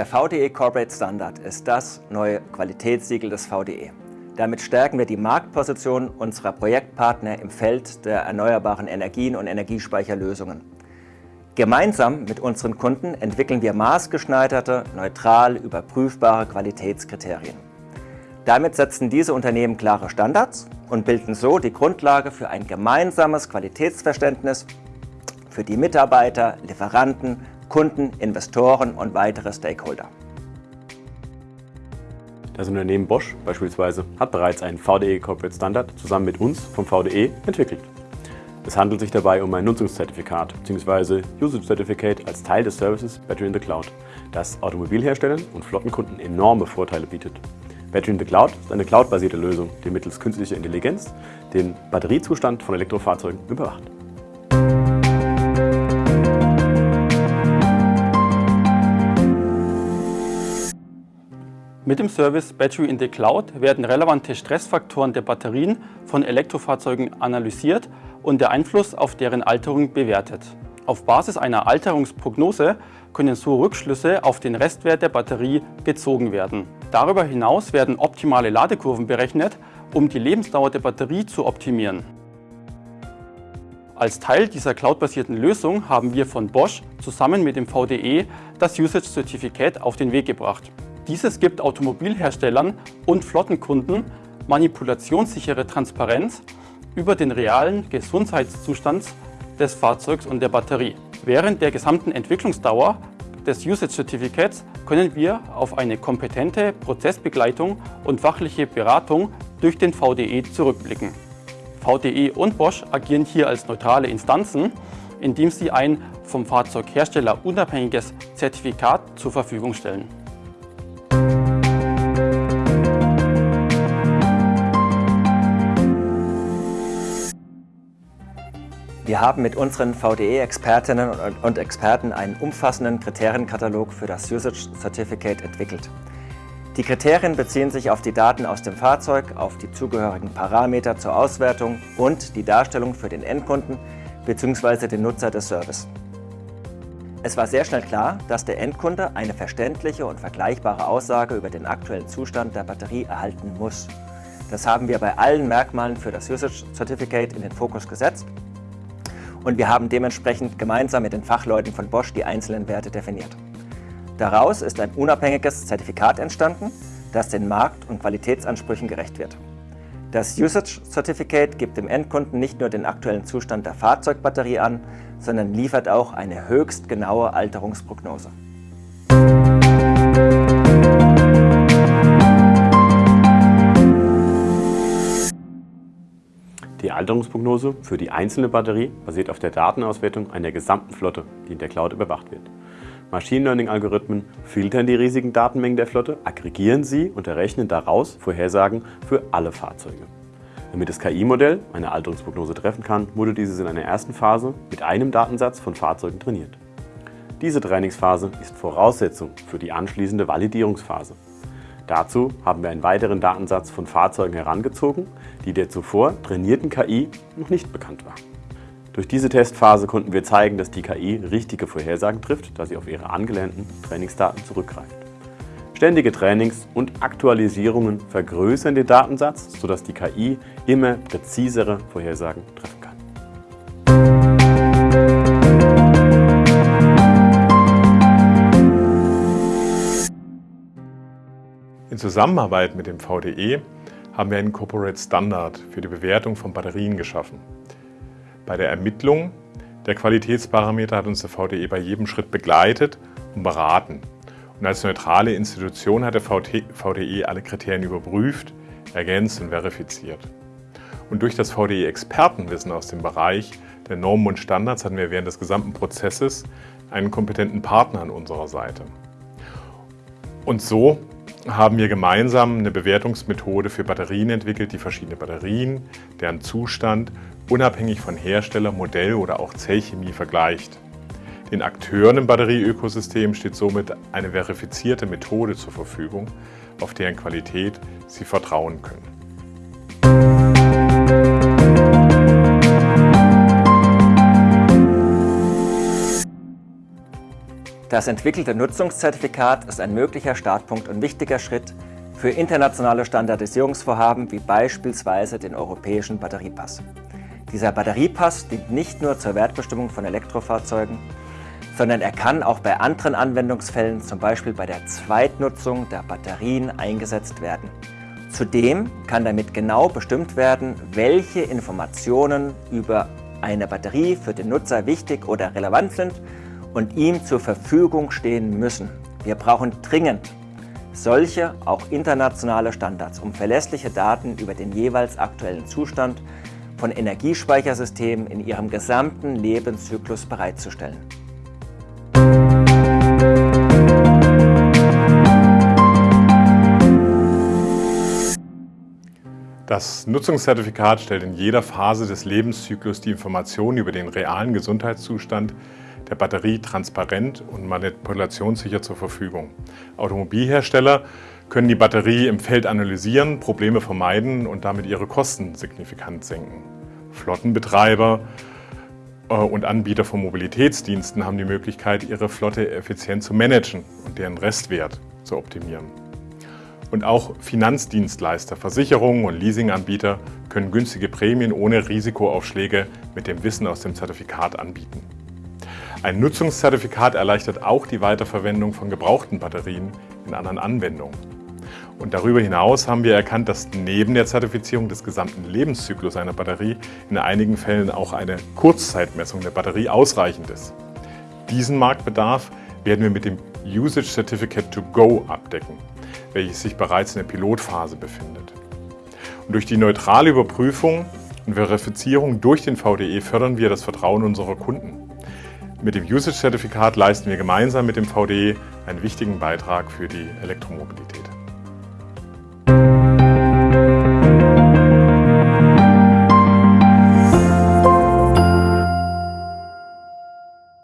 Der VDE Corporate Standard ist das neue Qualitätssiegel des VDE. Damit stärken wir die Marktposition unserer Projektpartner im Feld der erneuerbaren Energien und Energiespeicherlösungen. Gemeinsam mit unseren Kunden entwickeln wir maßgeschneiderte, neutral überprüfbare Qualitätskriterien. Damit setzen diese Unternehmen klare Standards und bilden so die Grundlage für ein gemeinsames Qualitätsverständnis für die Mitarbeiter, Lieferanten, Kunden, Investoren und weitere Stakeholder. Das Unternehmen Bosch beispielsweise hat bereits einen VDE Corporate Standard zusammen mit uns vom VDE entwickelt. Es handelt sich dabei um ein Nutzungszertifikat bzw. Usage Certificate als Teil des Services Battery in the Cloud, das Automobilherstellern und Flottenkunden enorme Vorteile bietet. Battery in the Cloud ist eine cloudbasierte Lösung, die mittels künstlicher Intelligenz den Batteriezustand von Elektrofahrzeugen überwacht. Mit dem Service Battery in the Cloud werden relevante Stressfaktoren der Batterien von Elektrofahrzeugen analysiert und der Einfluss auf deren Alterung bewertet. Auf Basis einer Alterungsprognose können so Rückschlüsse auf den Restwert der Batterie gezogen werden. Darüber hinaus werden optimale Ladekurven berechnet, um die Lebensdauer der Batterie zu optimieren. Als Teil dieser cloudbasierten Lösung haben wir von Bosch zusammen mit dem VDE das Usage Certificate auf den Weg gebracht. Dieses gibt Automobilherstellern und Flottenkunden manipulationssichere Transparenz über den realen Gesundheitszustand des Fahrzeugs und der Batterie. Während der gesamten Entwicklungsdauer des Usage Certificates können wir auf eine kompetente Prozessbegleitung und fachliche Beratung durch den VDE zurückblicken. VDE und Bosch agieren hier als neutrale Instanzen, indem sie ein vom Fahrzeughersteller unabhängiges Zertifikat zur Verfügung stellen. Wir haben mit unseren VDE-Expertinnen und Experten einen umfassenden Kriterienkatalog für das Usage Certificate entwickelt. Die Kriterien beziehen sich auf die Daten aus dem Fahrzeug, auf die zugehörigen Parameter zur Auswertung und die Darstellung für den Endkunden bzw. den Nutzer des Service. Es war sehr schnell klar, dass der Endkunde eine verständliche und vergleichbare Aussage über den aktuellen Zustand der Batterie erhalten muss. Das haben wir bei allen Merkmalen für das Usage Certificate in den Fokus gesetzt und wir haben dementsprechend gemeinsam mit den Fachleuten von Bosch die einzelnen Werte definiert. Daraus ist ein unabhängiges Zertifikat entstanden, das den Markt- und Qualitätsansprüchen gerecht wird. Das Usage Certificate gibt dem Endkunden nicht nur den aktuellen Zustand der Fahrzeugbatterie an, sondern liefert auch eine höchst genaue Alterungsprognose. Die Alterungsprognose für die einzelne Batterie basiert auf der Datenauswertung einer gesamten Flotte, die in der Cloud überwacht wird. Machine Learning-Algorithmen filtern die riesigen Datenmengen der Flotte, aggregieren sie und errechnen daraus Vorhersagen für alle Fahrzeuge. Damit das KI-Modell eine Alterungsprognose treffen kann, wurde dieses in einer ersten Phase mit einem Datensatz von Fahrzeugen trainiert. Diese Trainingsphase ist Voraussetzung für die anschließende Validierungsphase. Dazu haben wir einen weiteren Datensatz von Fahrzeugen herangezogen, die der zuvor trainierten KI noch nicht bekannt war. Durch diese Testphase konnten wir zeigen, dass die KI richtige Vorhersagen trifft, da sie auf ihre angelernten Trainingsdaten zurückgreift. Ständige Trainings und Aktualisierungen vergrößern den Datensatz, sodass die KI immer präzisere Vorhersagen treffen In Zusammenarbeit mit dem VDE haben wir einen Corporate Standard für die Bewertung von Batterien geschaffen. Bei der Ermittlung der Qualitätsparameter hat uns der VDE bei jedem Schritt begleitet und beraten. Und als neutrale Institution hat der VDE alle Kriterien überprüft, ergänzt und verifiziert. Und durch das VDE-Expertenwissen aus dem Bereich der Normen und Standards hatten wir während des gesamten Prozesses einen kompetenten Partner an unserer Seite. Und so haben wir gemeinsam eine Bewertungsmethode für Batterien entwickelt, die verschiedene Batterien, deren Zustand unabhängig von Hersteller, Modell oder auch Zellchemie vergleicht. Den Akteuren im Batterieökosystem steht somit eine verifizierte Methode zur Verfügung, auf deren Qualität sie vertrauen können. Das entwickelte Nutzungszertifikat ist ein möglicher Startpunkt und wichtiger Schritt für internationale Standardisierungsvorhaben wie beispielsweise den europäischen Batteriepass. Dieser Batteriepass dient nicht nur zur Wertbestimmung von Elektrofahrzeugen, sondern er kann auch bei anderen Anwendungsfällen, zum Beispiel bei der Zweitnutzung der Batterien, eingesetzt werden. Zudem kann damit genau bestimmt werden, welche Informationen über eine Batterie für den Nutzer wichtig oder relevant sind und ihm zur Verfügung stehen müssen. Wir brauchen dringend solche, auch internationale Standards, um verlässliche Daten über den jeweils aktuellen Zustand von Energiespeichersystemen in ihrem gesamten Lebenszyklus bereitzustellen. Das Nutzungszertifikat stellt in jeder Phase des Lebenszyklus die Informationen über den realen Gesundheitszustand der Batterie transparent und manipulationssicher zur Verfügung. Automobilhersteller können die Batterie im Feld analysieren, Probleme vermeiden und damit ihre Kosten signifikant senken. Flottenbetreiber äh, und Anbieter von Mobilitätsdiensten haben die Möglichkeit, ihre Flotte effizient zu managen und deren Restwert zu optimieren. Und auch Finanzdienstleister, Versicherungen und Leasinganbieter können günstige Prämien ohne Risikoaufschläge mit dem Wissen aus dem Zertifikat anbieten. Ein Nutzungszertifikat erleichtert auch die Weiterverwendung von gebrauchten Batterien in anderen Anwendungen. Und darüber hinaus haben wir erkannt, dass neben der Zertifizierung des gesamten Lebenszyklus einer Batterie in einigen Fällen auch eine Kurzzeitmessung der Batterie ausreichend ist. Diesen Marktbedarf werden wir mit dem Usage Certificate to Go abdecken welches sich bereits in der Pilotphase befindet. Und durch die neutrale Überprüfung und Verifizierung durch den VDE fördern wir das Vertrauen unserer Kunden. Mit dem Usage-Zertifikat leisten wir gemeinsam mit dem VDE einen wichtigen Beitrag für die Elektromobilität.